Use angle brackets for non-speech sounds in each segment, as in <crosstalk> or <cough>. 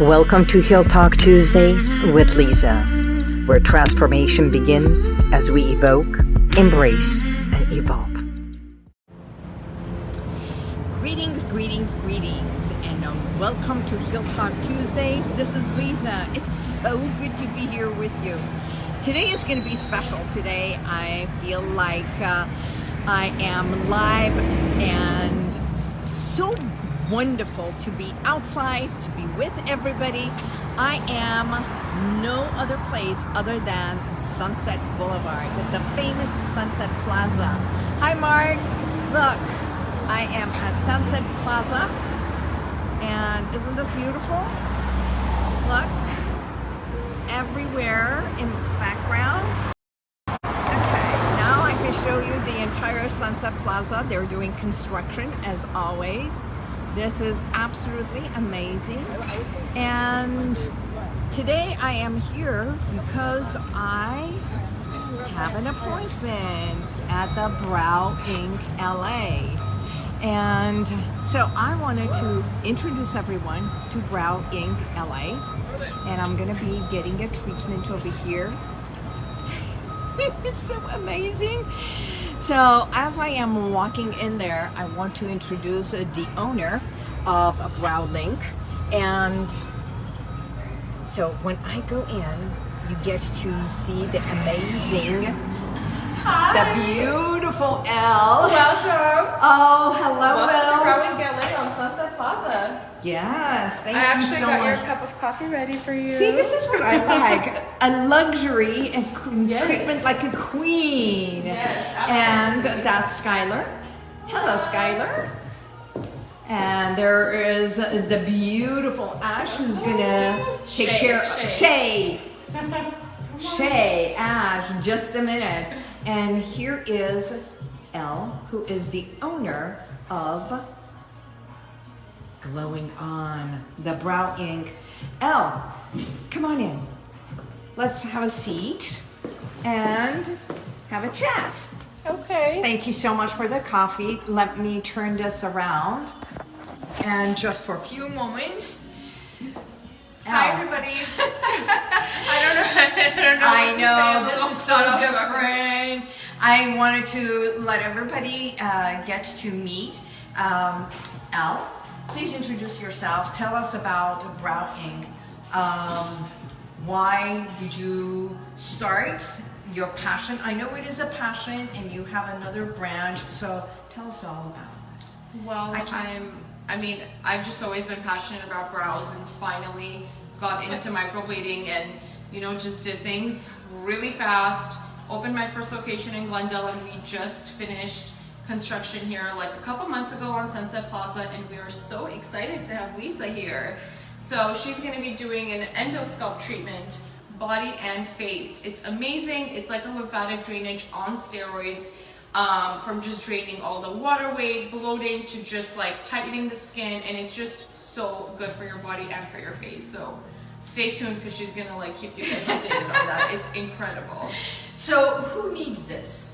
Welcome to Heal Talk Tuesdays with Lisa, where transformation begins as we evoke, embrace, and evolve. Greetings, greetings, greetings, and um, welcome to Heal Talk Tuesdays. This is Lisa. It's so good to be here with you. Today is going to be special. Today I feel like uh, I am live and so wonderful to be outside, to be with everybody. I am no other place other than Sunset Boulevard, the famous Sunset Plaza. Hi Mark, look, I am at Sunset Plaza and isn't this beautiful? Look, everywhere in the background. Okay, now I can show you the entire Sunset Plaza. They're doing construction as always. This is absolutely amazing. And today I am here because I have an appointment at the Brow Ink LA. And so I wanted to introduce everyone to Brow Ink LA. And I'm gonna be getting a treatment over here. <laughs> it's so amazing. So as I am walking in there, I want to introduce uh, the owner of Brow Ink. And so when I go in, you get to see the amazing, Hi. the beautiful Elle. Welcome. Oh, hello, Welcome Elle. Growing LA on Sunset Plaza. Yes, thank I you actually so got much. your cup of coffee ready for you. See, this is what I <laughs> like. A luxury and Yes. treatment like a queen. Yes, and that's Skylar. Hello, Skylar. And there is the beautiful Ash who's gonna take Shay, care of Shay. Shay, <laughs> Ash, just a minute. And here is Elle, who is the owner of Glowing On, the Brow Ink. Elle, come on in. Let's have a seat and have a chat. Okay. Thank you so much for the coffee. Let me turn this around. And just for a few moments. Hi, everybody. <laughs> I don't know. <laughs> I don't know. I what to say. know this is so caught off guard. different. I wanted to let everybody uh, get to meet um, Al. Please introduce yourself. Tell us about Brow Ink. Um, why did you start your passion? I know it is a passion, and you have another branch. So tell us all about this. Well, I I'm. I mean, I've just always been passionate about brows, and finally got into microblading, and you know, just did things really fast. Opened my first location in Glendale, and we just finished construction here like a couple months ago on Sunset Plaza, and we are so excited to have Lisa here. So she's going to be doing an endosculpt treatment, body and face. It's amazing. It's like a lymphatic drainage on steroids um, from just draining all the water weight, bloating to just like tightening the skin, and it's just so good for your body and for your face. So stay tuned because she's gonna like keep you guys updated on that. It's incredible. So who needs this?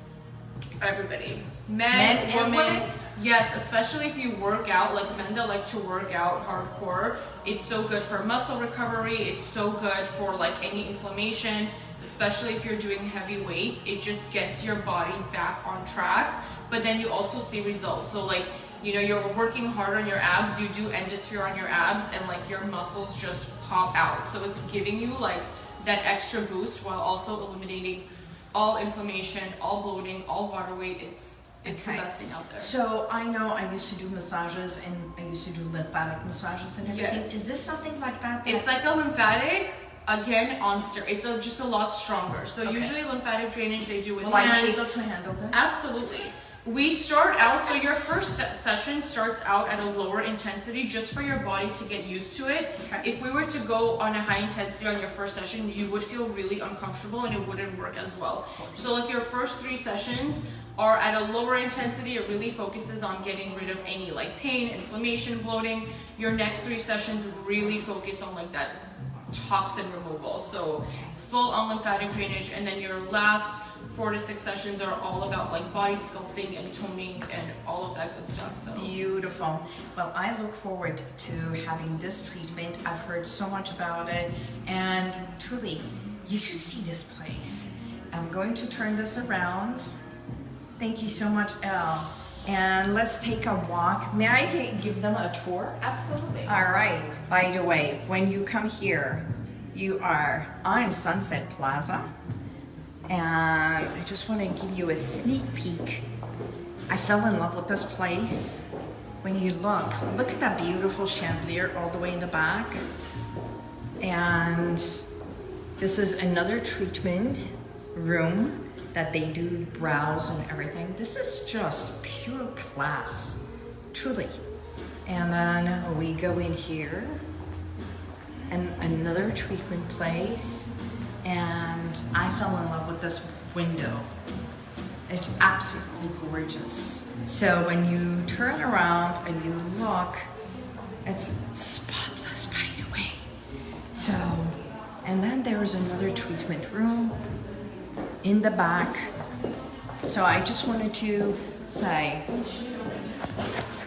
Everybody, men, Men and women, women? yes, especially if you work out, like men that like to work out hardcore. It's so good for muscle recovery. It's so good for like any inflammation, especially if you're doing heavy weights. It just gets your body back on track. But then you also see results. So like you know you're working hard on your abs. You do endosphere on your abs, and like your muscles just pop out. So it's giving you like that extra boost while also eliminating all inflammation, all bloating, all water weight. It's it's Okay. the best thing out there. So I know I used to do massages and I used to do lymphatic massages and everything. Yes. Is this something like that? that- It's like a lymphatic again on steroids. It's a, just a lot stronger. So Okay. usually lymphatic drainage they do with Will I be able to handle this? Absolutely. We start out, so your first session starts out at a lower intensity just for your body to get used to it. Okay. If we were to go on a high intensity on your first session, you would feel really uncomfortable and it wouldn't work as well. So like your first three sessions are at a lower intensity, it really focuses on getting rid of any like pain, inflammation, bloating. Your next three sessions really focus on like that toxin removal. So full on lymphatic drainage, and then your last four to six sessions are all about like body sculpting and toning and all of that good stuff. So Beautiful. Well, I look forward to having this treatment. I've heard so much about it, and truly, you should see this place. I'm going to turn this around. Thank you so much, Elle. And let's take a walk. May I take, give them a tour? absolutely. All right. By the way, when you come here, you are on Sunset Plaza. And I just want to give you a sneak peek. I fell in love with this place. When you look, look at that beautiful chandelier all the way in the back. And this is another treatment room that they do brows and everything. This is just pure class, truly. And then we go in here and another treatment place and I fell in love with this window. It's absolutely gorgeous. So when you turn around and you look, it's spotless by the way. So, and then there's another treatment room in the back. So I just wanted to say,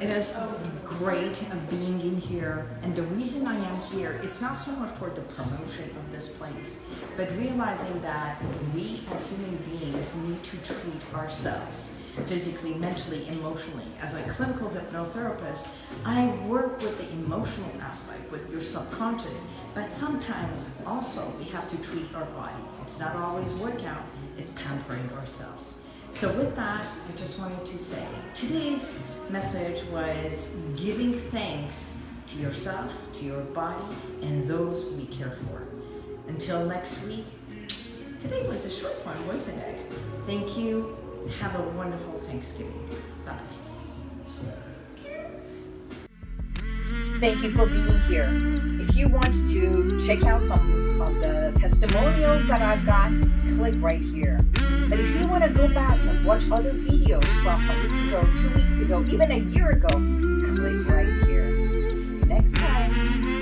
it is great being in here and the reason I am here it's not so much for the promotion of this place but realizing that we as human beings need to treat ourselves physically, mentally, emotionally. As a clinical hypnotherapist, I work with the emotional aspect, with your subconscious, but sometimes also we have to treat our body. It's not always workout, it's pampering ourselves. So with that, I just wanted to say, today's message was giving thanks to yourself, to your body, and those we care for. Until next week, today was a short one, wasn't it? Thank you. Have a wonderful Thanksgiving. Bye. Thank you for being here. If you want to check out some of the testimonials that I've got, click right here. But if you want to go back and watch other videos from a week ago, two weeks ago, even a year ago, click right here. See you next time.